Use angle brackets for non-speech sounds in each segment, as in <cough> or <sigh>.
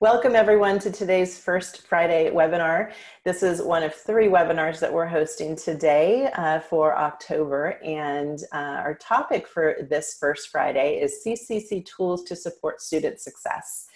Welcome everyone to today's First Friday webinar. This is one of three webinars that we're hosting today uh, for October and uh, our topic for this First Friday is CCC Tools to Support Student Success.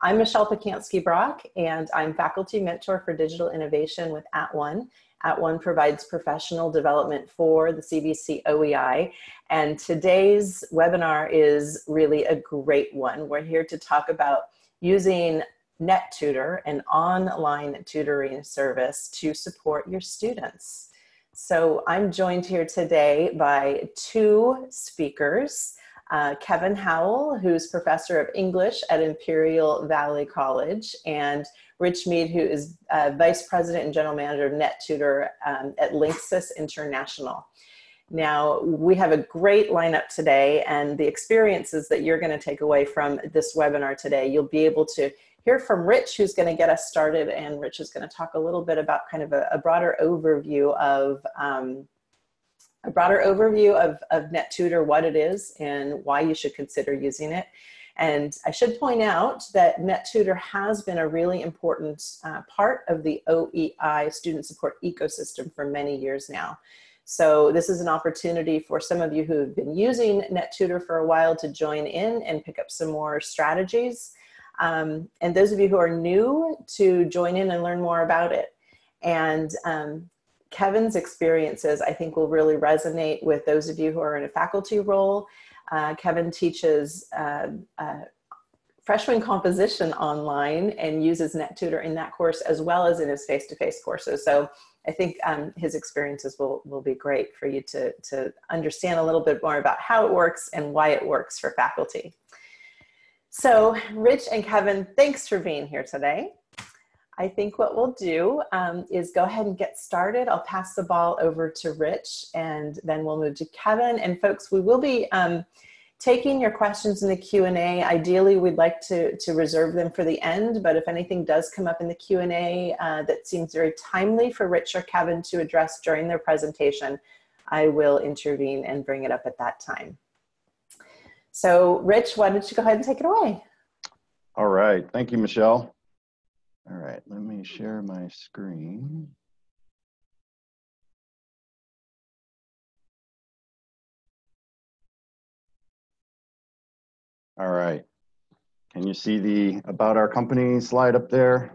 I'm Michelle Pacansky-Brock and I'm Faculty Mentor for Digital Innovation with At @ONE. At @One provides professional development for the CVC OEI and today's webinar is really a great one. We're here to talk about using NetTutor, an online tutoring service to support your students. So I'm joined here today by two speakers. Uh, Kevin Howell, who's professor of English at Imperial Valley College, and Rich Mead, who is uh, vice president and general manager of NetTutor um, at Link Systems International. Now, we have a great lineup today and the experiences that you're gonna take away from this webinar today, you'll be able to hear from Rich, who's gonna get us started, and Rich is gonna talk a little bit about kind of a, a broader overview of um, a broader overview of, of NetTutor, what it is and why you should consider using it. And I should point out that NetTutor has been a really important uh, part of the OEI student support ecosystem for many years now. So this is an opportunity for some of you who have been using NetTutor for a while to join in and pick up some more strategies. Um, and those of you who are new to join in and learn more about it. And um, Kevin's experiences, I think will really resonate with those of you who are in a faculty role. Uh, Kevin teaches uh, uh, freshman composition online and uses NetTutor in that course as well as in his face-to-face -face courses. So I think um, his experiences will, will be great for you to, to understand a little bit more about how it works and why it works for faculty. So Rich and Kevin, thanks for being here today. I think what we'll do um, is go ahead and get started. I'll pass the ball over to Rich and then we'll move to Kevin. And folks, we will be um, taking your questions in the Q&A. Ideally, we'd like to, to reserve them for the end, but if anything does come up in the Q&A uh, that seems very timely for Rich or Kevin to address during their presentation, I will intervene and bring it up at that time. So Rich, why don't you go ahead and take it away? All right, thank you, Michelle. All right, let me share my screen. All right. Can you see the about our company slide up there,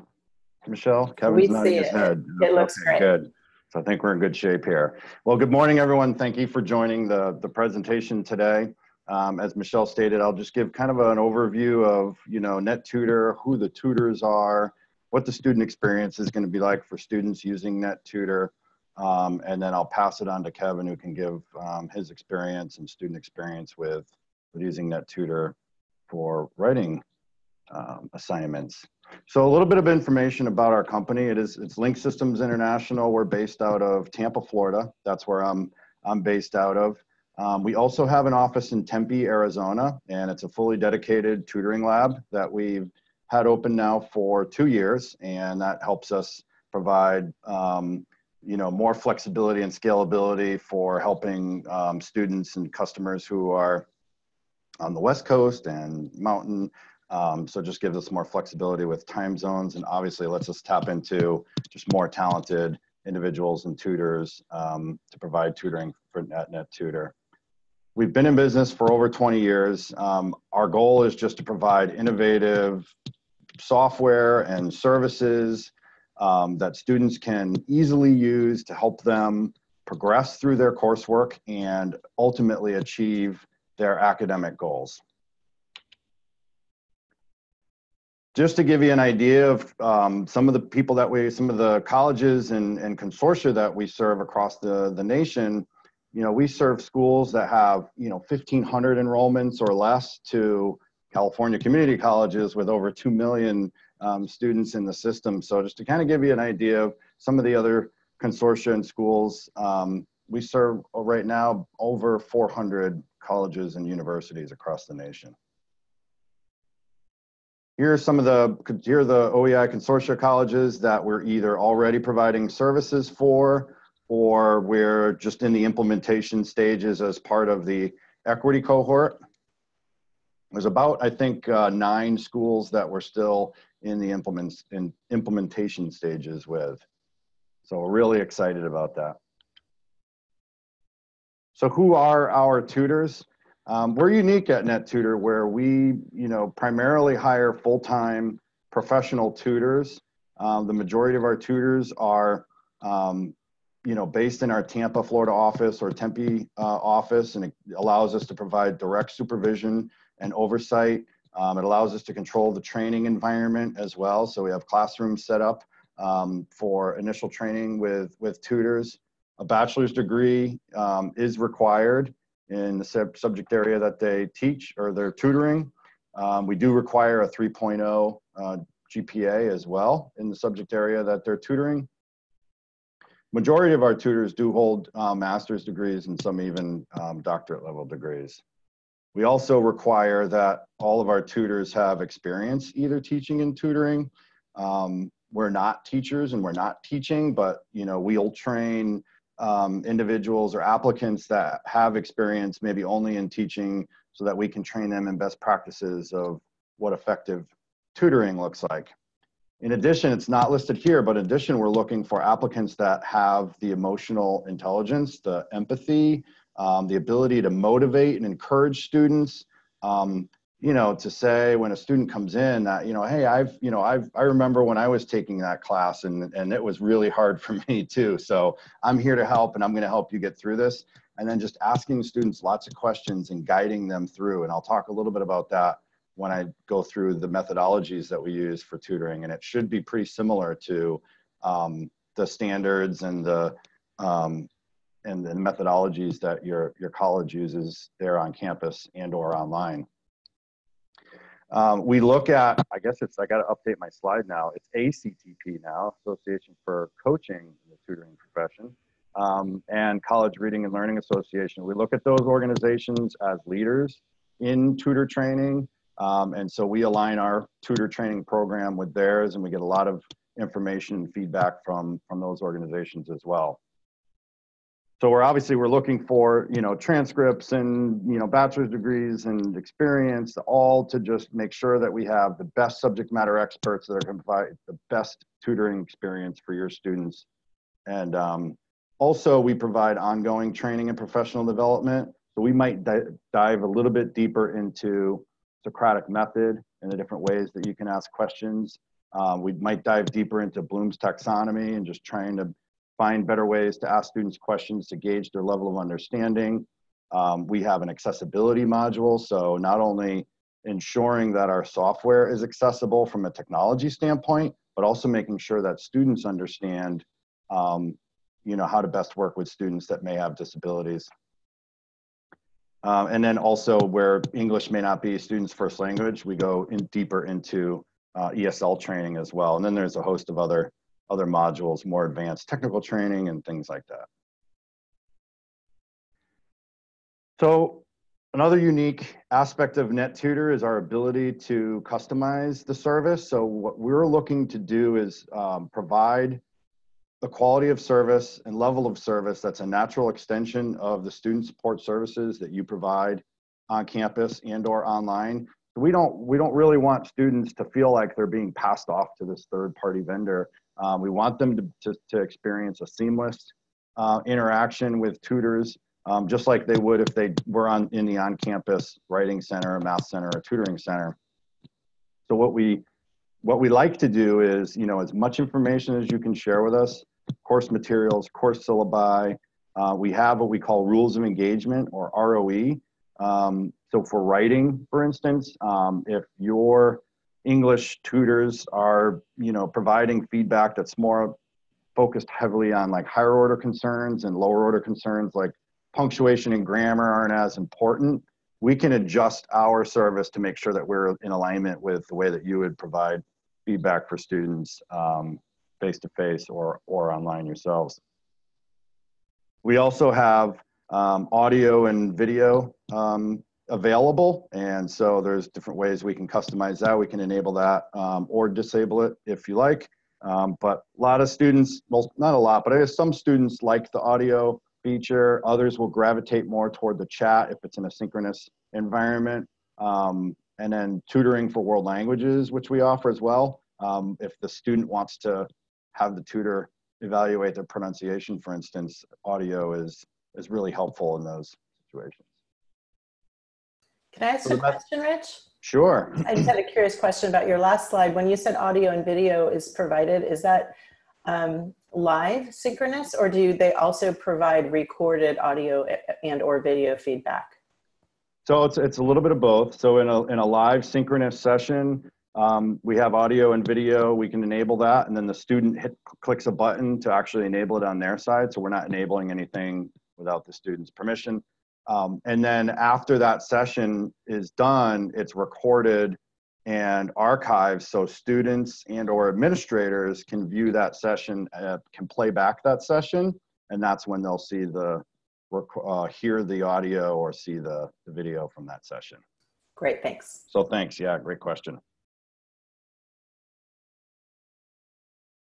Michelle? Kevin's we nodding his it. head. It looks okay, great. Good. So I think we're in good shape here. Well, good morning, everyone. Thank you for joining the, the presentation today. Um, as Michelle stated, I'll just give kind of an overview of, you know, NetTutor, who the tutors are, what the student experience is going to be like for students using NetTutor, um, and then I'll pass it on to Kevin, who can give um, his experience and student experience with, with using NetTutor for writing um, assignments. So a little bit of information about our company. It is it's Link Systems International. We're based out of Tampa, Florida. That's where I'm I'm based out of. Um, we also have an office in Tempe, Arizona, and it's a fully dedicated tutoring lab that we've had open now for two years, and that helps us provide um, you know more flexibility and scalability for helping um, students and customers who are on the West Coast and mountain. Um, so just gives us more flexibility with time zones and obviously lets us tap into just more talented individuals and tutors um, to provide tutoring for NetNet Tutor. We've been in business for over 20 years. Um, our goal is just to provide innovative software and services um, that students can easily use to help them progress through their coursework and ultimately achieve their academic goals. Just to give you an idea of um, some of the people that we, some of the colleges and, and consortia that we serve across the, the nation, you know, we serve schools that have, you know, 1,500 enrollments or less to California community colleges with over 2 million um, students in the system. So just to kind of give you an idea of some of the other consortia and schools, um, we serve right now over 400 colleges and universities across the nation. Here are some of the, here are the OEI consortia colleges that we're either already providing services for or we're just in the implementation stages as part of the equity cohort. There's about, I think, uh, nine schools that we're still in the implements in implementation stages with. So we're really excited about that. So who are our tutors? Um, we're unique at NetTutor where we, you know, primarily hire full-time professional tutors. Um, the majority of our tutors are, um, you know, based in our Tampa, Florida office or Tempe uh, office, and it allows us to provide direct supervision and oversight. Um, it allows us to control the training environment as well. So we have classrooms set up um, for initial training with, with tutors. A bachelor's degree um, is required in the sub subject area that they teach or they're tutoring. Um, we do require a 3.0 uh, GPA as well in the subject area that they're tutoring. Majority of our tutors do hold uh, master's degrees and some even um, doctorate level degrees. We also require that all of our tutors have experience either teaching and tutoring. Um, we're not teachers and we're not teaching, but you know, we'll train um, individuals or applicants that have experience maybe only in teaching so that we can train them in best practices of what effective tutoring looks like. In addition, it's not listed here, but in addition, we're looking for applicants that have the emotional intelligence, the empathy, um, the ability to motivate and encourage students, um, you know, to say when a student comes in that, you know, hey, I've, you know, I've, I remember when I was taking that class and, and it was really hard for <laughs> me too. So I'm here to help and I'm going to help you get through this. And then just asking students lots of questions and guiding them through. And I'll talk a little bit about that when I go through the methodologies that we use for tutoring. And it should be pretty similar to um, the standards and the, um, and the methodologies that your, your college uses there on campus and or online. Um, we look at, I guess it's, I got to update my slide now. It's ACTP now, Association for Coaching in the Tutoring Profession, um, and College Reading and Learning Association. We look at those organizations as leaders in tutor training. Um, and so we align our tutor training program with theirs and we get a lot of information and feedback from, from those organizations as well so we're obviously we're looking for you know transcripts and you know bachelor's degrees and experience all to just make sure that we have the best subject matter experts that are going to provide the best tutoring experience for your students. And um, also we provide ongoing training and professional development. So we might di dive a little bit deeper into socratic method and the different ways that you can ask questions. Um, we might dive deeper into bloom's taxonomy and just trying to find better ways to ask students questions to gauge their level of understanding. Um, we have an accessibility module, so not only ensuring that our software is accessible from a technology standpoint, but also making sure that students understand um, you know, how to best work with students that may have disabilities. Um, and then also where English may not be students' first language, we go in deeper into uh, ESL training as well. And then there's a host of other other modules, more advanced technical training and things like that. So another unique aspect of NetTutor is our ability to customize the service. So what we're looking to do is um, provide the quality of service and level of service that's a natural extension of the student support services that you provide on campus and or online. We don't, we don't really want students to feel like they're being passed off to this third party vendor. Um, we want them to, to, to experience a seamless uh, interaction with tutors, um, just like they would if they were on in the on-campus writing center, math center, or tutoring center. So what we what we like to do is, you know, as much information as you can share with us, course materials, course syllabi. Uh, we have what we call rules of engagement or ROE. Um, so for writing, for instance, um, if you're English tutors are, you know, providing feedback that's more focused heavily on like higher order concerns and lower order concerns like punctuation and grammar aren't as important. We can adjust our service to make sure that we're in alignment with the way that you would provide feedback for students face to face or, or online yourselves. We also have um, audio and video um, available. And so there's different ways we can customize that. We can enable that um, or disable it if you like. Um, but a lot of students, well, not a lot, but I guess some students like the audio feature. Others will gravitate more toward the chat if it's in a synchronous environment. Um, and then tutoring for world languages, which we offer as well. Um, if the student wants to have the tutor evaluate their pronunciation, for instance, audio is, is really helpful in those situations. Can I ask a question, Rich? Sure. I just had a curious question about your last slide. When you said audio and video is provided, is that um, live synchronous or do they also provide recorded audio and or video feedback? So it's, it's a little bit of both. So in a, in a live synchronous session, um, we have audio and video, we can enable that. And then the student hit, clicks a button to actually enable it on their side. So we're not enabling anything without the student's permission. Um, and then after that session is done, it's recorded and archived so students and or administrators can view that session, uh, can play back that session. And that's when they'll see the, uh, hear the audio or see the, the video from that session. Great, thanks. So thanks, yeah, great question.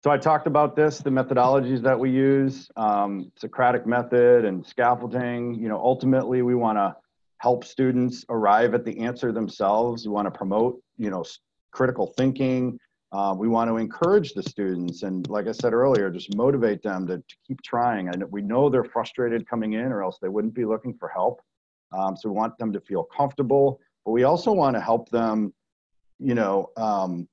So I talked about this, the methodologies that we use, um, Socratic method and scaffolding. You know, ultimately we want to help students arrive at the answer themselves. We want to promote, you know, critical thinking. Uh, we want to encourage the students and like I said earlier, just motivate them to, to keep trying. And we know they're frustrated coming in or else they wouldn't be looking for help. Um, so we want them to feel comfortable, but we also want to help them, you know, um,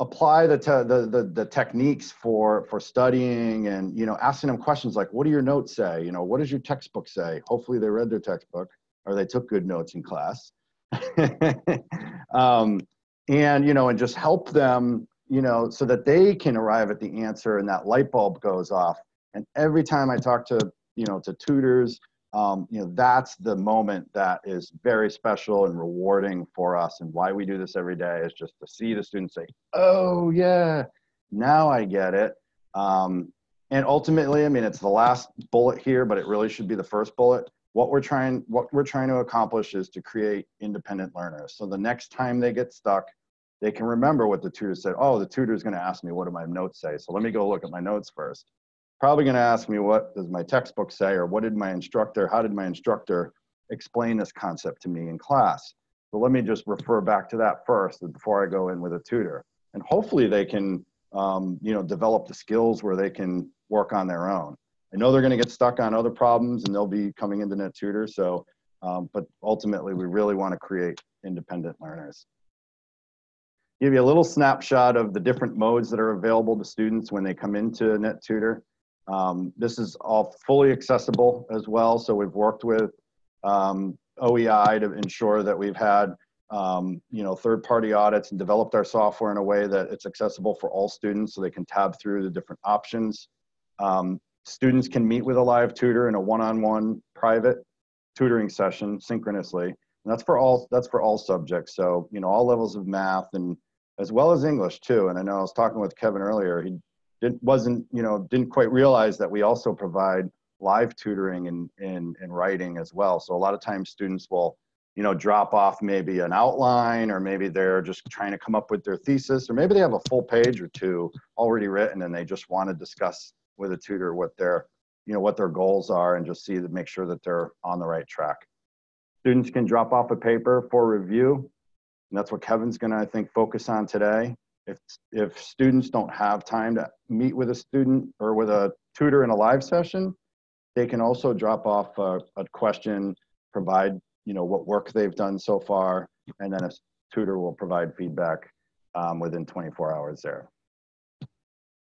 apply the, the, the, the, techniques for, for studying and, you know, asking them questions like, what do your notes say? You know, what does your textbook say? Hopefully they read their textbook or they took good notes in class. <laughs> um, and you know and just help them you know so that they can arrive at the answer and that light bulb goes off and every time i talk to you know to tutors um, you know that's the moment that is very special and rewarding for us and why we do this every day is just to see the students say oh yeah now i get it. Um, and ultimately i mean it's the last bullet here but it really should be the first bullet. What we're trying what we're trying to accomplish is to create independent learners. So the next time they get stuck they can remember what the tutor said. Oh the tutor is going to ask me what do my notes say? So let me go look at my notes first probably going to ask me what does my textbook say or what did my instructor how did my instructor explain this concept to me in class so let me just refer back to that first before i go in with a tutor and hopefully they can um, you know develop the skills where they can work on their own I know they're going to get stuck on other problems and they'll be coming into net tutor. So, um, but ultimately we really want to create independent learners. Give you a little snapshot of the different modes that are available to students when they come into NetTutor. Um, this is all fully accessible as well. So we've worked with um, OEI to ensure that we've had um, you know, third-party audits and developed our software in a way that it's accessible for all students so they can tab through the different options. Um, Students can meet with a live tutor in a one-on-one private tutoring session synchronously. And that's for all that's for all subjects. So, you know, all levels of math and as well as English too. And I know I was talking with Kevin earlier, he didn't wasn't, you know, didn't quite realize that we also provide live tutoring in, in, in writing as well. So a lot of times students will, you know, drop off maybe an outline or maybe they're just trying to come up with their thesis or maybe they have a full page or two already written and they just want to discuss with a tutor what their you know what their goals are and just see to make sure that they're on the right track. Students can drop off a paper for review. And that's what kevin's going to i think focus on today if if students don't have time to meet with a student or with a tutor in a live session they can also drop off a, a question provide you know what work they've done so far and then a tutor will provide feedback um, within 24 hours there.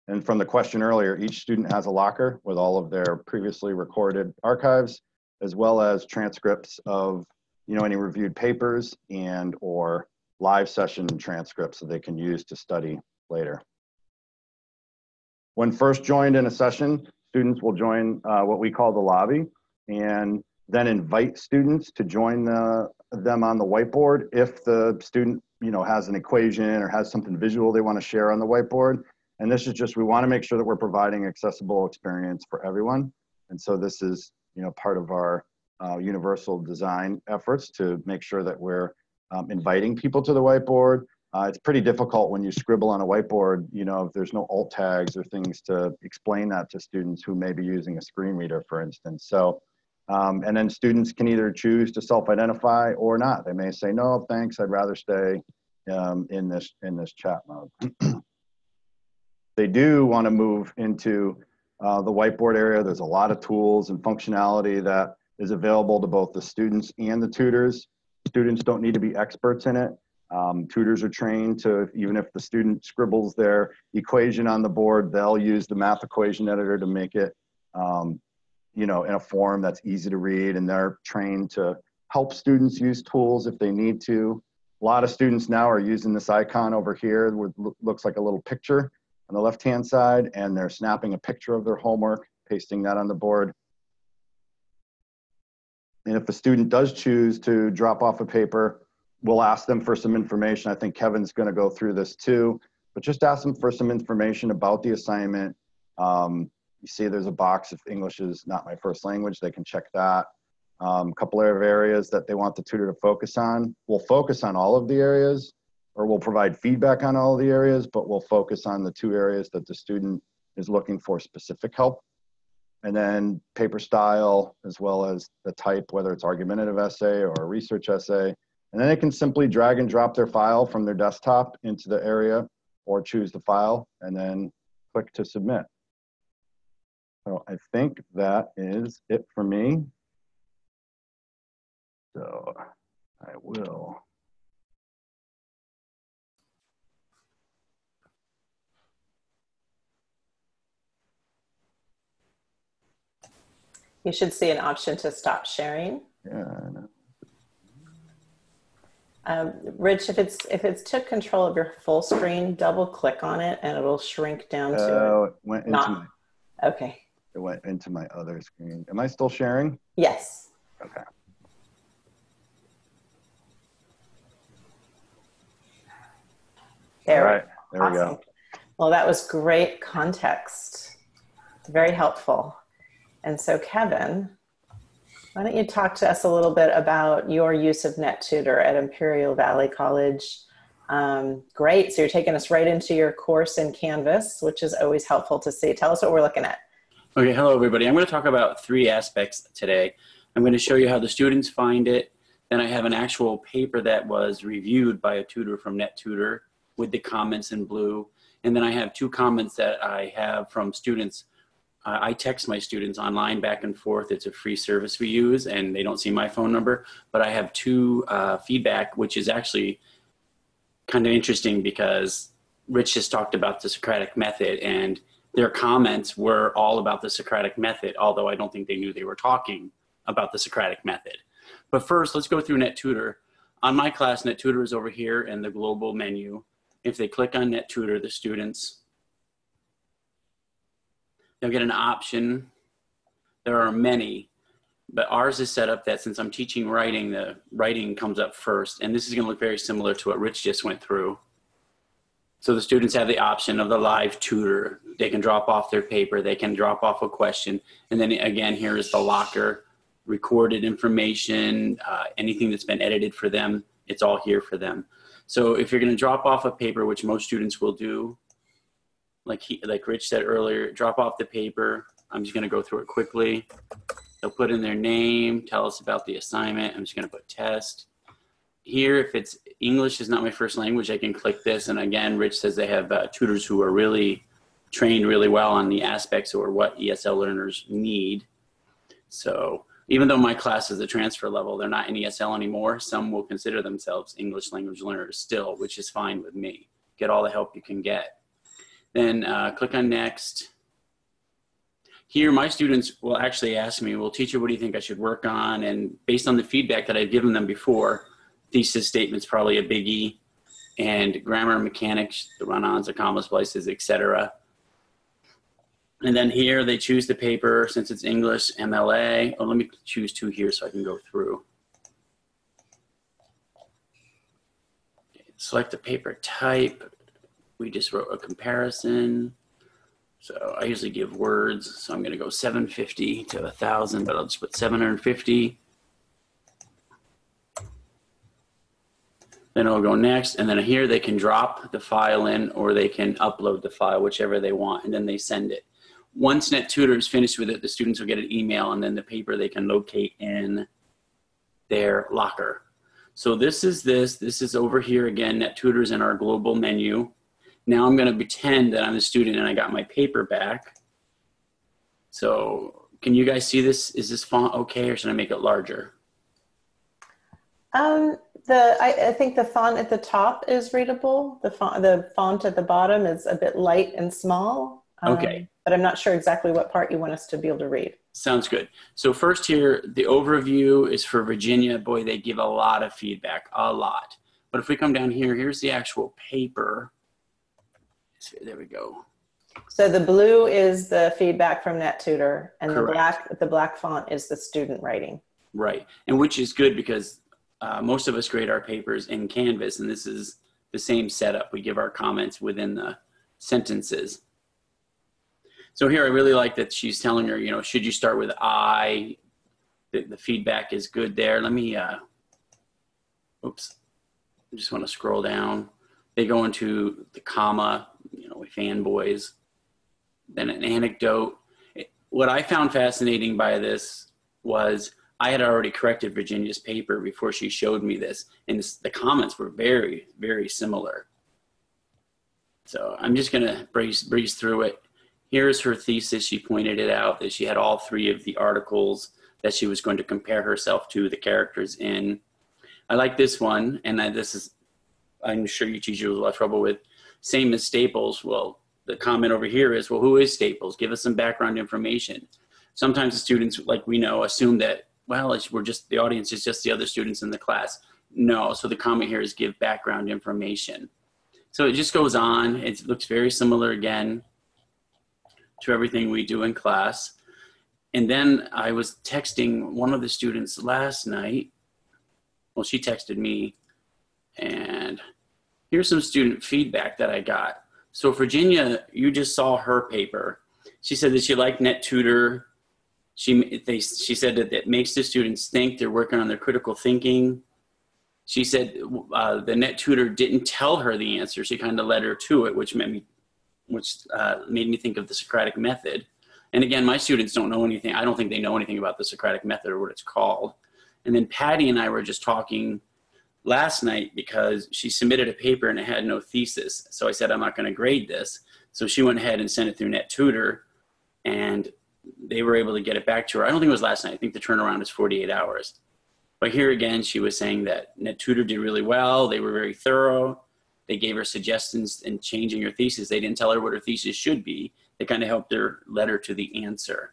And from the question earlier, each student has a locker with all of their previously recorded archives, as well as transcripts of you know, any reviewed papers and or live session transcripts that they can use to study later. When first joined in a session, students will join uh, what we call the lobby and then invite students to join the, them on the whiteboard if the student you know, has an equation or has something visual they want to share on the whiteboard and this is just, we want to make sure that we're providing accessible experience for everyone. And so this is, you know, part of our uh, universal design efforts to make sure that we're um, inviting people to the whiteboard. Uh, it's pretty difficult when you scribble on a whiteboard, you know, if there's no alt tags or things to explain that to students who may be using a screen reader, for instance. So, um, and then students can either choose to self-identify or not. They may say, no, thanks, I'd rather stay um, in this in this chat mode. <clears throat> they do want to move into uh, the whiteboard area. There's a lot of tools and functionality that is available to both the students and the tutors. Students don't need to be experts in it. Um, tutors are trained to, even if the student scribbles their equation on the board, they'll use the math equation editor to make it, um, you know, in a form that's easy to read. And they're trained to help students use tools if they need to. A lot of students now are using this icon over here, which looks like a little picture on the left-hand side, and they're snapping a picture of their homework, pasting that on the board. And if the student does choose to drop off a paper, we'll ask them for some information. I think Kevin's going to go through this too, but just ask them for some information about the assignment. Um, you see there's a box if English is not my first language, they can check that. A um, couple of areas that they want the tutor to focus on. We'll focus on all of the areas or we'll provide feedback on all the areas, but we'll focus on the two areas that the student is looking for specific help. And then paper style, as well as the type, whether it's argumentative essay or a research essay, and then they can simply drag and drop their file from their desktop into the area or choose the file and then click to submit. So I think that is it for me. So I will. You should see an option to stop sharing. Yeah, um, Rich, if it's if it's took control of your full screen, double click on it and it'll shrink down to uh, it went into not. my, Okay. it went into my other screen. Am I still sharing? Yes. Okay. There. All right, there we go. Well, that was great context. Very helpful. And so, Kevin, why don't you talk to us a little bit about your use of NetTutor at Imperial Valley College? Um, great. So you're taking us right into your course in Canvas, which is always helpful to see. Tell us what we're looking at. Okay, hello everybody. I'm going to talk about three aspects today. I'm going to show you how the students find it. Then I have an actual paper that was reviewed by a tutor from NetTutor with the comments in blue. And then I have two comments that I have from students. Uh, I text my students online back and forth. It's a free service we use and they don't see my phone number. But I have two uh, feedback, which is actually kind of interesting because Rich just talked about the Socratic method and their comments were all about the Socratic method, although I don't think they knew they were talking about the Socratic method. But first, let's go through NetTutor. On my class, NetTutor is over here in the global menu. If they click on NetTutor, the students, they'll get an option. There are many, but ours is set up that since I'm teaching writing, the writing comes up first. And this is gonna look very similar to what Rich just went through. So the students have the option of the live tutor. They can drop off their paper, they can drop off a question. And then again, here is the locker, recorded information, uh, anything that's been edited for them, it's all here for them. So if you're gonna drop off a paper, which most students will do, like, he, like Rich said earlier, drop off the paper. I'm just gonna go through it quickly. They'll put in their name, tell us about the assignment. I'm just gonna put test here, if it's English is not my first language, I can click this. And again, Rich says they have uh, tutors who are really trained really well on the aspects or what ESL learners need. So even though my class is a transfer level, they're not in ESL anymore. Some will consider themselves English language learners still, which is fine with me. Get all the help you can get. Then uh, click on next. Here, my students will actually ask me, well, teacher, what do you think I should work on? And based on the feedback that I've given them before, thesis statement's probably a biggie, and grammar and mechanics, the run-ons, the comma splices, etc. And then here they choose the paper, since it's English, MLA. Oh, let me choose two here so I can go through. Select the paper type. We just wrote a comparison. So I usually give words, so I'm gonna go 750 to 1,000, but I'll just put 750. Then it'll go next, and then here they can drop the file in or they can upload the file, whichever they want, and then they send it. Once NetTutor is finished with it, the students will get an email and then the paper they can locate in their locker. So this is this, this is over here again, NetTutor is in our global menu. Now I'm gonna pretend that I'm a student and I got my paper back. So can you guys see this? Is this font okay or should I make it larger? Um, the I, I think the font at the top is readable. The font the font at the bottom is a bit light and small. Um, Okay. But I'm not sure exactly what part you want us to be able to read. Sounds good. So first here, the overview is for Virginia. Boy, they give a lot of feedback, a lot. But if we come down here, here's the actual paper. There we go. So the blue is the feedback from NetTutor, and the black the black font is the student writing. Right. And which is good because uh, most of us grade our papers in Canvas, and this is the same setup. We give our comments within the sentences. So here, I really like that she's telling her, you know, should you start with I? The, the feedback is good there. Let me, uh, oops, I just want to scroll down. They go into the comma, you know, with fanboys, then an anecdote. What I found fascinating by this was I had already corrected Virginia's paper before she showed me this, and the comments were very, very similar. So I'm just gonna breeze, breeze through it. Here's her thesis. She pointed it out that she had all three of the articles that she was going to compare herself to the characters in. I like this one, and this is, I'm sure you teachers will have trouble with. Same as Staples. Well, the comment over here is, well, who is Staples? Give us some background information. Sometimes the students, like we know, assume that, well, we're just, the audience is just the other students in the class. No, so the comment here is give background information. So it just goes on. It looks very similar again to everything we do in class. And then I was texting one of the students last night. Well, she texted me, and here's some student feedback that I got. So Virginia, you just saw her paper. She said that she liked NetTutor. She, they, she said that it makes the students think they're working on their critical thinking. She said uh, the NetTutor didn't tell her the answer. She kind of led her to it, which made me, which uh, made me think of the Socratic method. And again, my students don't know anything. I don't think they know anything about the Socratic method or what it's called. And then Patty and I were just talking last night because she submitted a paper and it had no thesis. So I said, I'm not going to grade this. So she went ahead and sent it through NetTutor and they were able to get it back to her. I don't think it was last night. I think the turnaround is 48 hours. But here again, she was saying that NetTutor did really well. They were very thorough. They gave her suggestions in changing her thesis. They didn't tell her what her thesis should be. They kind of helped her lead her to the answer.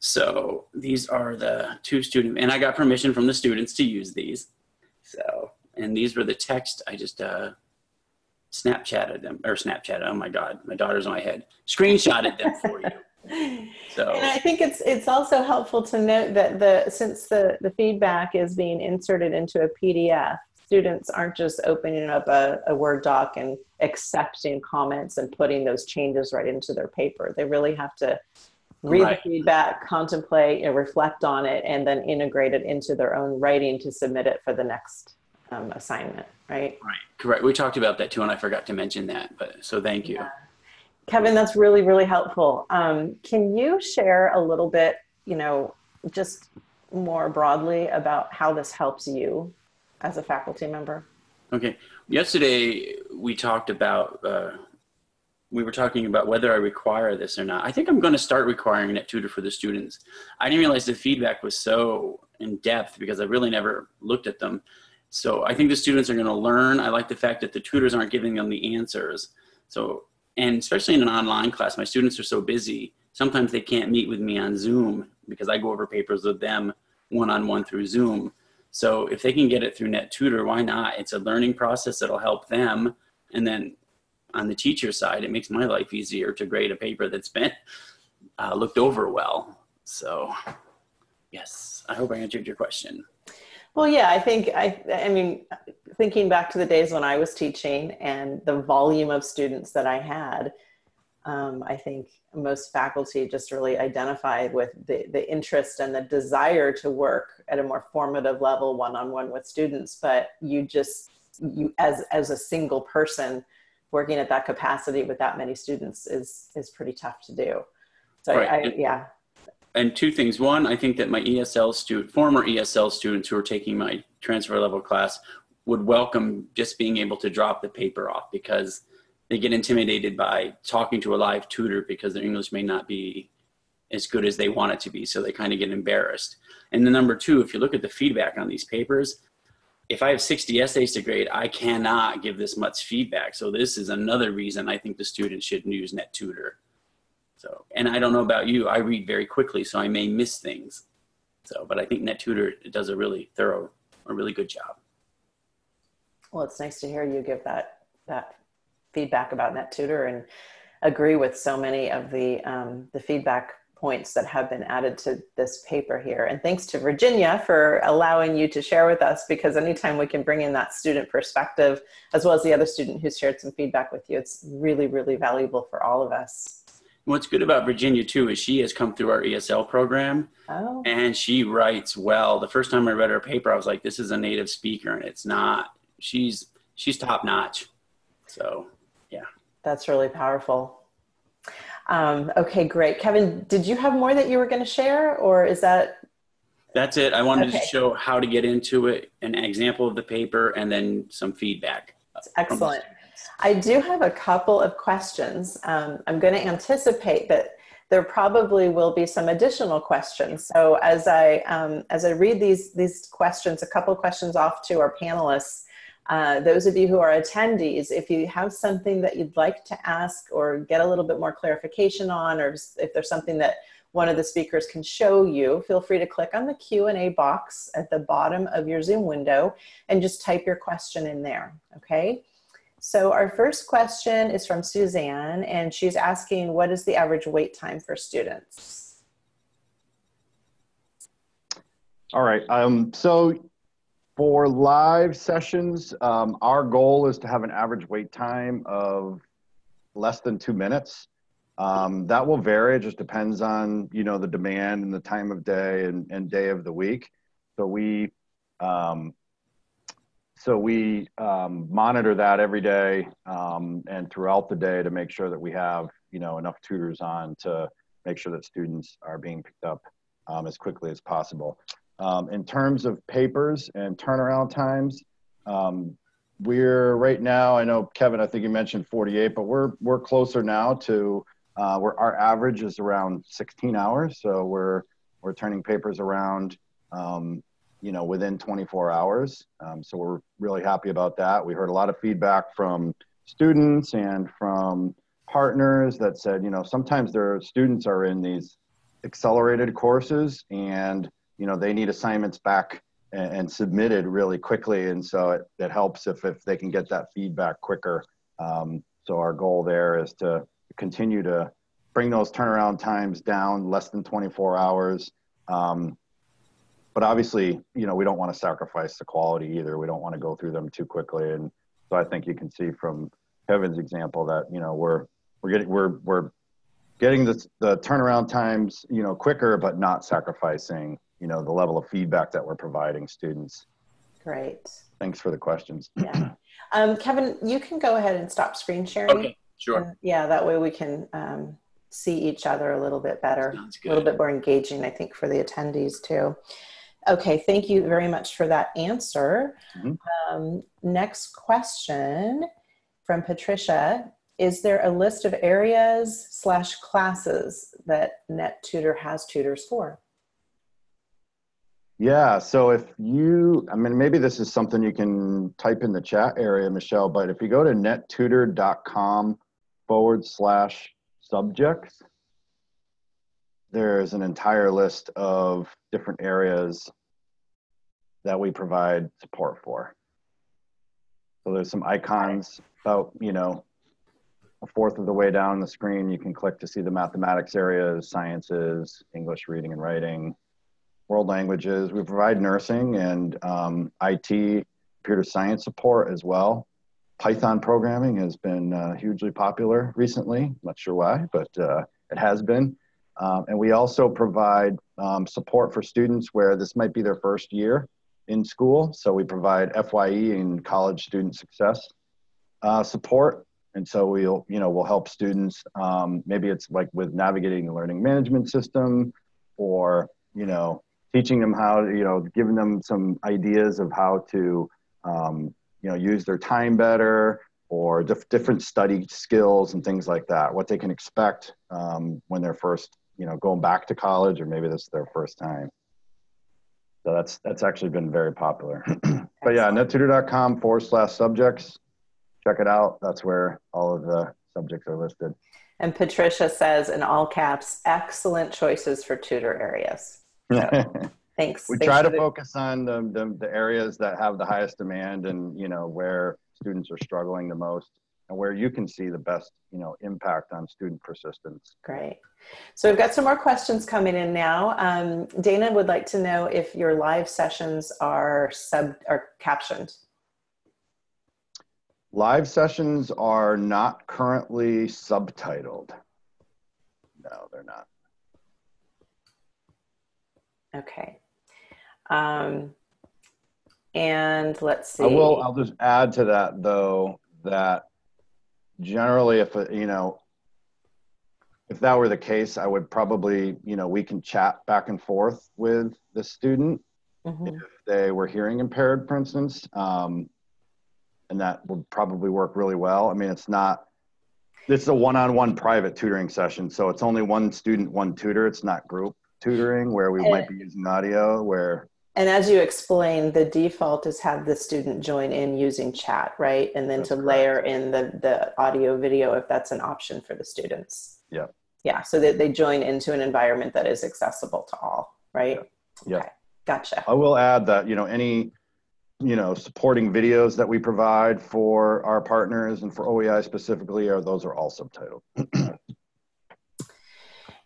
So these are the two student, and I got permission from the students to use these. So, and these were the text I just uh, Snapchatted them, or Snapchatted, oh my God, my daughter's in my head. Screenshotted them for you. So, <laughs> And I think it's it's also helpful to note that the since the the feedback is being inserted into a PDF, students aren't just opening up a, a Word doc and accepting comments and putting those changes right into their paper. They really have to read Right. the feedback, contemplate, and reflect on it, and then integrate it into their own writing to submit it for the next um, assignment. Right. right, correct. We talked about that too, and I forgot to mention that, but so thank you. Yeah. Kevin, that's really, really helpful. Um, can you share a little bit, you know, just more broadly about how this helps you as a faculty member? Okay. Yesterday we talked about uh, we were talking about whether I require this or not. I think I'm going to start requiring NetTutor for the students. I didn't realize the feedback was so in depth because I really never looked at them. So I think the students are going to learn. I like the fact that the tutors aren't giving them the answers. So and especially in an online class, my students are so busy. Sometimes they can't meet with me on Zoom because I go over papers with them one-on-one through Zoom. So if they can get it through NetTutor, why not? It's a learning process that'll help them. And then on the teacher side, it makes my life easier to grade a paper that's been uh, looked over well. So yes, I hope I answered your question. Well, yeah, I think I, I mean, thinking back to the days when I was teaching and the volume of students that I had, um, I think most faculty just really identified with the, the interest and the desire to work at a more formative level one-on-one with students. But you just, you as, as a single person working at that capacity with that many students is, is pretty tough to do. So Right. I, I, yeah, And two things. One, I think that my ESL student, former ESL students who are taking my transfer level class would welcome just being able to drop the paper off because they get intimidated by talking to a live tutor because their English may not be as good as they want it to be. So they kind of get embarrassed. And the number two, if you look at the feedback on these papers, if I have 60 essays to grade, I cannot give this much feedback. So this is another reason I think the students should use NetTutor. So, and I don't know about you, I read very quickly, so I may miss things. So, but I think NetTutor does a really thorough, a really good job. Well, it's nice to hear you give that that feedback about NetTutor and agree with so many of the um, the feedback points that have been added to this paper here. And thanks to Virginia for allowing you to share with us because anytime we can bring in that student perspective, as well as the other student who's shared some feedback with you, it's really, really valuable for all of us. What's good about Virginia too is she has come through our ESL program oh. and she writes well. The first time I read her paper, I was like, this is a native speaker and it's not, she's, she's top notch. So yeah. That's really powerful. Um, okay, great. Kevin, did you have more that you were going to share or is that? That's it. I wanted okay. to show how to get into it, an example of the paper, and then some feedback. Excellent. I do have a couple of questions. Um, I'm going to anticipate that there probably will be some additional questions. So as I um, as I read these these questions, a couple questions off to our panelists, uh, those of you who are attendees, if you have something that you'd like to ask or get a little bit more clarification on, or if there's something that one of the speakers can show you, feel free to click on the Q&A box at the bottom of your Zoom window and just type your question in there, okay? So our first question is from Suzanne, and she's asking, what is the average wait time for students? All right, um, so for live sessions, um, our goal is to have an average wait time of less than two minutes. Um, that will vary. It just depends on you know the demand and the time of day and, and day of the week. So we um, so we um, monitor that every day um, and throughout the day to make sure that we have you know enough tutors on to make sure that students are being picked up um, as quickly as possible. Um, in terms of papers and turnaround times, um, we're right now, I know Kevin, I think you mentioned 48, but we're, we're closer now to uh, where our average is around 16 hours. So we're, we're turning papers around, um, you know, within 24 hours. Um, so we're really happy about that. We heard a lot of feedback from students and from partners that said, you know, sometimes their students are in these accelerated courses and you know they need assignments back and, and submitted really quickly. And so it, it helps if, if they can get that feedback quicker. Um, so our goal there is to continue to bring those turnaround times down less than 24 hours. Um, but obviously you know we don't want to sacrifice the quality either. We don't want to go through them too quickly. And so i think you can see from kevin's example that you know we're we're getting we're we're getting the, the turnaround times you know quicker but not sacrificing you know the level of feedback that we're providing students. Great. Thanks for the questions. Yeah. Um, kevin you can go ahead and stop screen sharing. Okay sure. Yeah that way we can um, see each other a little bit better. A little bit more engaging i think for the attendees too. Okay thank you very much for that answer. Mm-hmm. um, next question from patricia. Is there a list of areas slash classes that net tutor has tutors for yeah. So if you, I mean, maybe this is something you can type in the chat area, Michelle, but if you go to nettutor.com forward slash subjects, there's an entire list of different areas that we provide support for. So there's some icons about, you know, a fourth of the way down the screen. You can click to see the mathematics areas, sciences, English reading and writing, world languages. We provide nursing and um, IT, computer science support as well. Python programming has been uh, hugely popular recently. I'm Not sure why, but uh, it has been. Um, and we also provide um, support for students where this might be their first year in school. So we provide FYE and college student success uh, support. And so we'll, you know, we'll help students. Um, maybe it's like with navigating the learning management system, or you know, teaching them how to, you know, giving them some ideas of how to, um, you know, use their time better or dif- different study skills and things like that, what they can expect um, when they're first, you know, going back to college or maybe this is their first time. So that's that's actually been very popular. <clears throat> but yeah, nettutor.com forward slash subjects. Check it out. That's where all of the subjects are listed. And Patricia says in all caps, excellent choices for tutor areas. So, thanks. we thanks try to the- focus on the, the, the areas that have the highest demand and, you know, where students are struggling the most and where you can see the best, you know, impact on student persistence. Great. So we've got some more questions coming in now. Um, Dana would like to know if your live sessions are sub are captioned. Live sessions are not currently subtitled. No, they're not. Okay. Um, and let's see. I will. I'll just add to that though that generally, if you know, if that were the case, I would probably you know we can chat back and forth with the student Mhm. if they were hearing impaired, for instance, um, and that would probably work really well. I mean, it's not. This is a one-on-one private tutoring session, so it's only one student, one tutor. It's not group tutoring where we might be using audio. Where And as you explained, the default is have the student join in using chat, right? And then That's to correct. layer in the, the audio video if that's an option for the students. Yeah. Yeah, so that they join into an environment that is accessible to all, right? Yeah. Okay, Gotcha. I will add that, you know, any, you know, supporting videos that we provide for our partners and for OEI specifically, are those are all subtitled. <clears throat>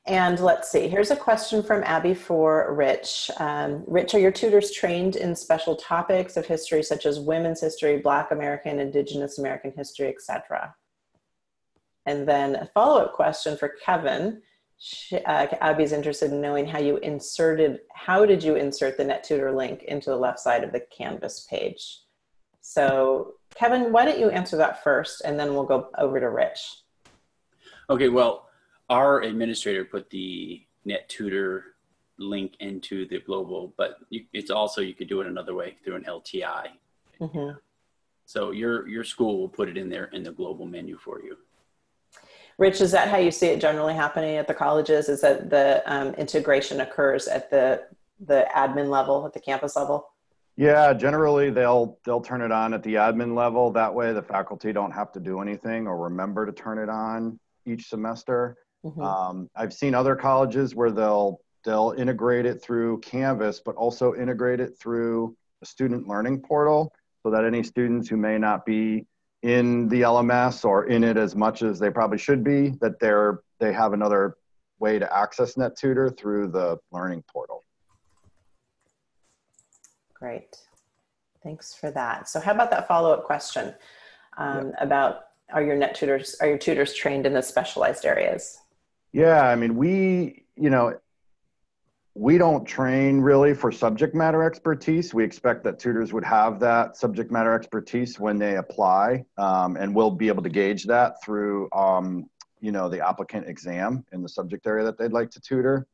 And let's see, here's a question from Abby for Rich. Um, Rich, are your tutors trained in special topics of history such as women's history, Black American, Indigenous American history, etc.? And then a follow-up question for Kevin. She, uh, Abby's interested in knowing how you inserted, how did you insert the NetTutor link into the left side of the Canvas page? So Kevin, why don't you answer that first and then we'll go over to Rich. Okay, well, our administrator put the NetTutor link into the global, but you, it's also you could do it another way through an LTI. Mhm. So your your school will put it in there in the global menu for you. Rich, is that how you see it generally happening at the colleges? Is that the um, integration occurs at the the admin level, at the campus level? Yeah, generally they'll they'll turn it on at the admin level. That way the faculty don't have to do anything or remember to turn it on each semester. Mhm. Um, I've seen other colleges where they'll they'll integrate it through Canvas, but also integrate it through a student learning portal, so that any students who may not be in the LMS or in it as much as they probably should be, that they're they have another way to access NetTutor through the learning portal. Great. Thanks for that. So how about that follow-up question um, about are your net tutors, are your tutors trained in the specialized areas? Yeah, I mean, we, you know, we don't train really for subject matter expertise. We expect that tutors would have that subject matter expertise when they apply, um, and we'll be able to gauge that through, um, you know, the applicant exam in the subject area that they'd like to tutor.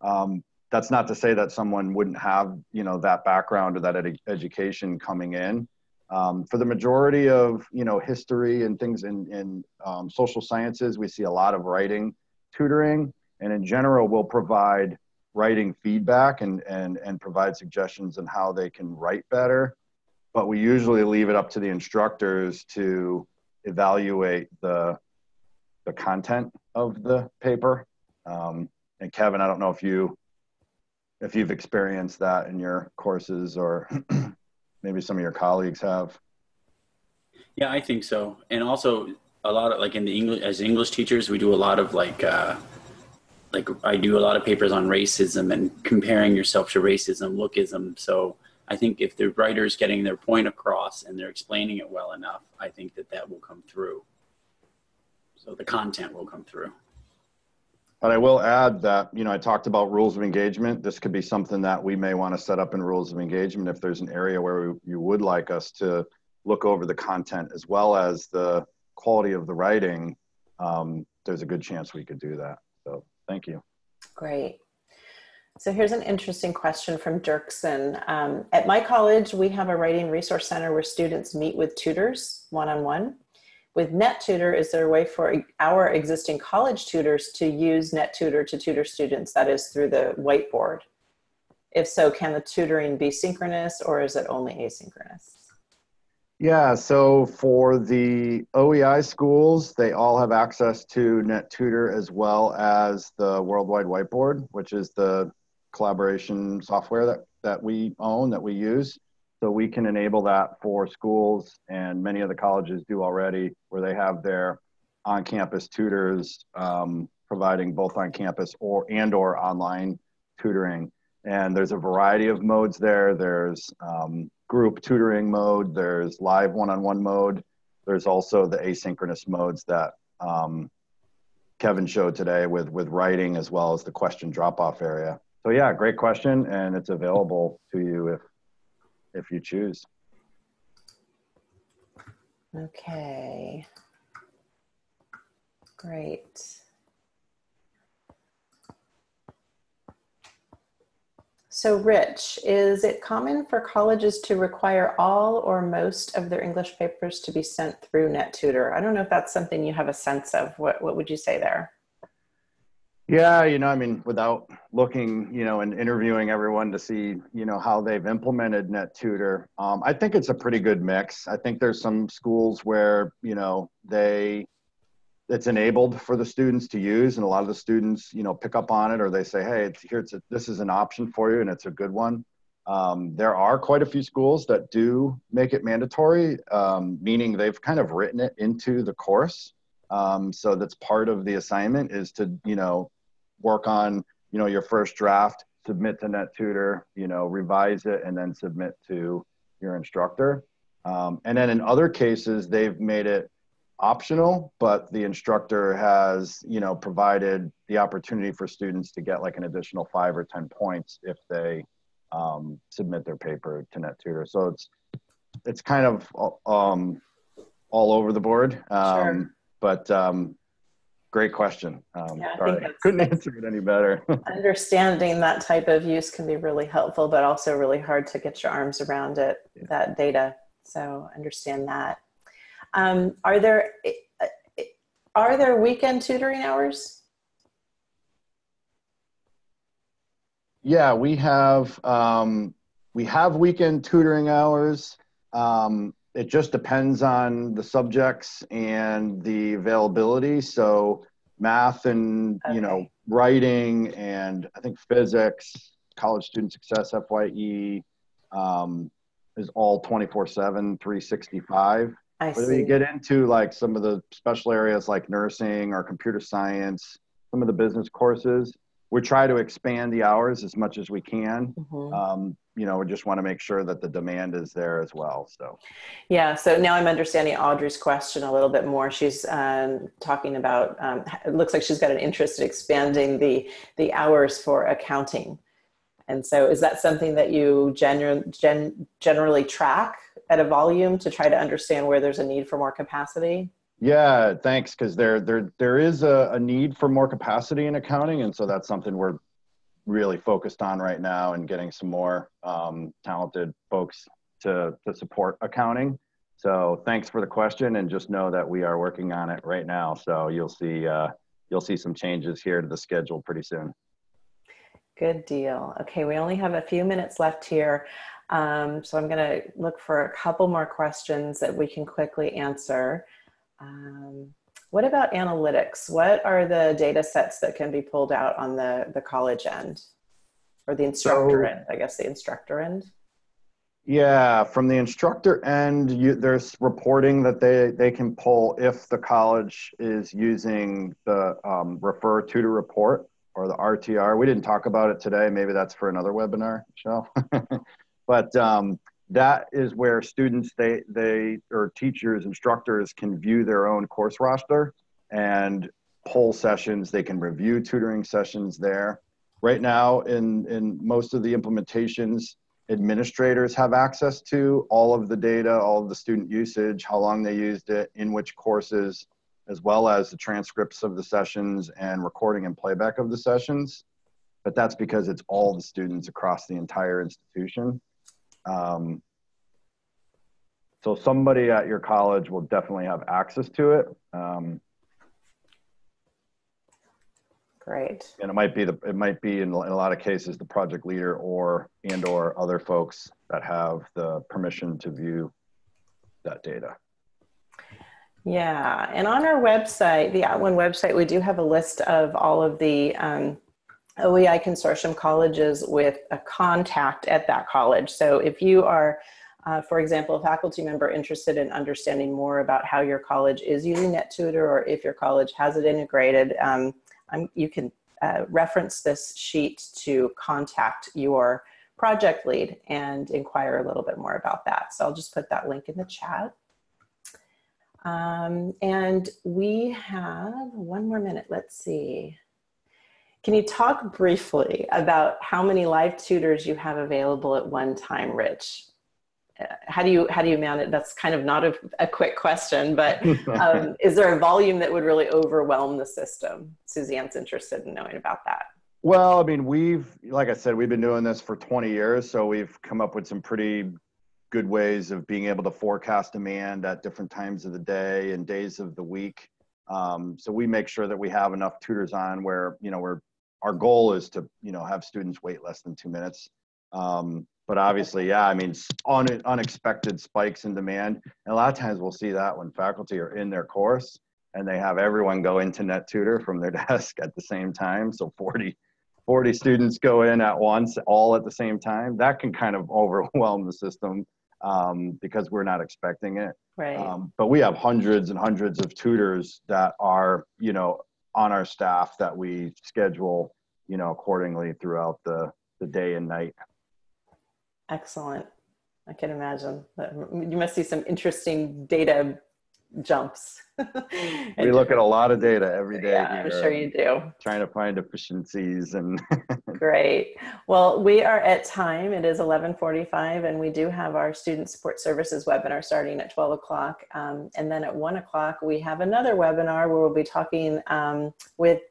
Um, that's not to say that someone wouldn't have, you know, that background or that ed- education coming in. Um, for the majority of, you know, history and things in, in um, social sciences, we see a lot of writing tutoring and in general we'll provide writing feedback and, and, and provide suggestions on how they can write better. But we usually leave it up to the instructors to evaluate the, the content of the paper. Um, and kevin i don't know if you if you've experienced that in your courses or <clears throat> maybe some of your colleagues have. Yeah, I think so. And also a lot of like in the English as English teachers, we do a lot of like uh like I do a lot of papers on racism and comparing yourself to racism, lookism. So I think if the writer's getting their point across and they're explaining it well enough, I think that that will come through. So the content will come through. But I will add that, you know, I talked about rules of engagement. This could be something that we may want to set up in rules of engagement if there's an area where we, you would like us to look over the content as well as the quality of the writing. Um, there's a good chance we could do that. So thank you. Great. So here's an interesting question from Dirksen. Um, at my college, we have a writing resource center where students meet with tutors one-on-one. -on -one. With NetTutor, is there a way for our existing college tutors to use NetTutor to tutor students, that is through the whiteboard? If so, can the tutoring be synchronous or is it only asynchronous? Yeah, so for the OEI schools, they all have access to NetTutor as well as the Worldwide Whiteboard, which is the collaboration software that, that we own, that we use. So we can enable that for schools, and many of the colleges do already, where they have their on-campus tutors um, providing both on-campus or and or online tutoring. And there's a variety of modes there. There's um, group tutoring mode, there's live one-on-one mode, there's also the asynchronous modes that um, Kevin showed today with, with writing as well as the question drop-off area. So yeah, great question, and it's available to you if, if you choose. Okay. Great. So Rich, is it common for colleges to require all or most of their English papers to be sent through NetTutor? I don't know if that's something you have a sense of. What, what would you say there? Yeah, you know, I mean, without looking, you know, and interviewing everyone to see, you know, how they've implemented NetTutor, um, I think it's a pretty good mix. I think there's some schools where, you know, they it's enabled for the students to use and a lot of the students you know pick up on it or they say hey it's, here it's a, this is an option for you and it's a good one. Um, there are quite a few schools that do make it mandatory um, meaning they've kind of written it into the course. Um, so that's part of the assignment is to you know work on you know your first draft submit to NetTutor you know revise it and then submit to your instructor. Um, and then in other cases they've made it optional, but the instructor has, you know, provided the opportunity for students to get like an additional five or 10 points if they um, submit their paper to NetTutor. So it's, it's kind of um, all over the board. Um, sure. But um, great question. Um, yeah, sorry, I couldn't answer it any better. <laughs> understanding that type of use can be really helpful, but also really hard to get your arms around it, yeah. that data. So understand that. Um, are there are there weekend tutoring hours? Yeah, we have um, we have weekend tutoring hours. Um, it just depends on the subjects and the availability. So math and okay. you know writing and I think physics, college student success, FYE um, is all 24 7, 365. I Whether see. you get into like some of the special areas like nursing or computer science, some of the business courses, we try to expand the hours as much as we can. Mm-hmm. Um, you know, we just want to make sure that the demand is there as well. So, yeah. So now I'm understanding Audrey's question a little bit more. She's um, talking about. Um, it looks like she's got an interest in expanding the the hours for accounting. And so, is that something that you gen- gen- generally track at a volume to try to understand where there's a need for more capacity? Yeah, thanks. Because there, there, there is a, a need for more capacity in accounting, and so that's something we're really focused on right now, and getting some more um, talented folks to to support accounting. So thanks for the question, and just know that we are working on it right now. So you'll see uh, you'll see some changes here to the schedule pretty soon. Good deal. Okay, we only have a few minutes left here. Um, so I'm going to look for a couple more questions that we can quickly answer. Um, what about analytics? What are the data sets that can be pulled out on the, the college end or the instructor so, end, I guess the instructor end? Yeah, from the instructor end, you, there's reporting that they, they can pull if the college is using the um, refer to tutor report or the RTR. We didn't talk about it today. Maybe that's for another webinar, Michelle. <laughs> but um, that is where students they they or teachers instructors can view their own course roster and poll sessions they can review tutoring sessions there right now in in most of the implementations administrators have access to all of the data all of the student usage how long they used it in which courses as well as the transcripts of the sessions and recording and playback of the sessions but that's because it's all the students across the entire institution. Um, so somebody at your college will definitely have access to it. Um, Great. and it might be the it might be in, in a lot of cases the project leader or and or other folks that have the permission to view that data. Yeah, and on our website, the At @ONE website, we do have a list of all of the um, OEI consortium colleges with a contact at that college. So if you are, uh, for example, a faculty member interested in understanding more about how your college is using NetTutor or if your college has it integrated, um, you can uh, reference this sheet to contact your project lead and inquire a little bit more about that. So I'll just put that link in the chat. Um, and we have one more minute. Let's see. Can you talk briefly about how many live tutors you have available at one time, Rich? Uh, how do you how do you manage? That's kind of not a, a quick question, but <laughs> um, is there a volume that would really overwhelm the system? Suzanne's interested in knowing about that. Well, I mean, we've like I said, we've been doing this for 20 years, so we've come up with some pretty good ways of being able to forecast demand at different times of the day and days of the week. Um, so we make sure that we have enough tutors on where you know we're our goal is to you know have students wait less than two minutes. Um, but obviously, yeah, I mean, un, unexpected spikes in demand. And a lot of times we'll see that when faculty are in their course and they have everyone go into NetTutor from their <laughs> desk at the same time. So 40, 40 students go in at once, all at the same time. That can kind of <laughs> overwhelm the system um, because we're not expecting it. Right. Um, but we have hundreds and hundreds of tutors that are, you know, on our staff that we schedule, you know, accordingly throughout the, the day and night. Excellent. I can imagine. You must see some interesting data jumps. <laughs> we look at a lot of data every day. Yeah, I'm sure you do. Trying to find efficiencies and. <laughs> Great. Well, we are at time. It is 11:45, and we do have our student support services webinar starting at 12 o'clock. Um, and then at one o'clock, we have another webinar where we'll be talking um, with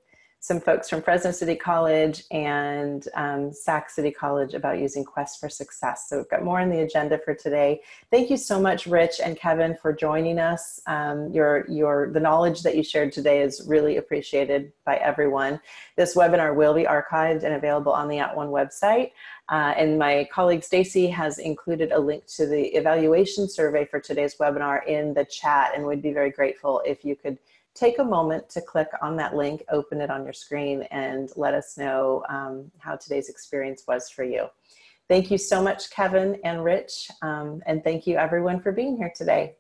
some folks from Fresno City College and um, Sac City College about using Quest for Success. So we've got more on the agenda for today. Thank you so much, Rich and Kevin, for joining us. Um, your, your, the knowledge that you shared today is really appreciated by everyone. This webinar will be archived and available on the At @ONE website. Uh, and my colleague Stacy has included a link to the evaluation survey for today's webinar in the chat and we'd be very grateful if you could take a moment to click on that link, open it on your screen, and let us know um, how today's experience was for you. Thank you so much, Kevin and Rich, um, and thank you everyone for being here today.